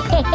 Yeah!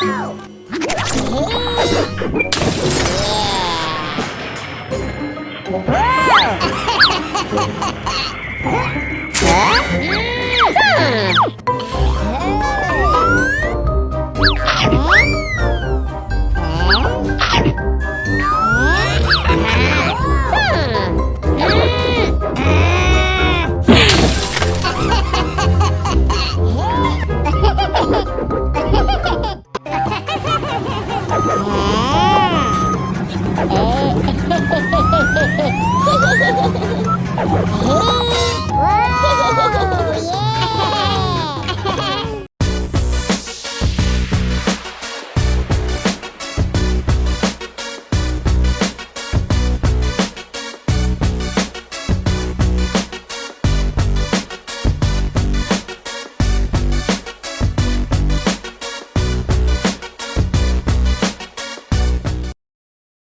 Hey! Yeah! 哦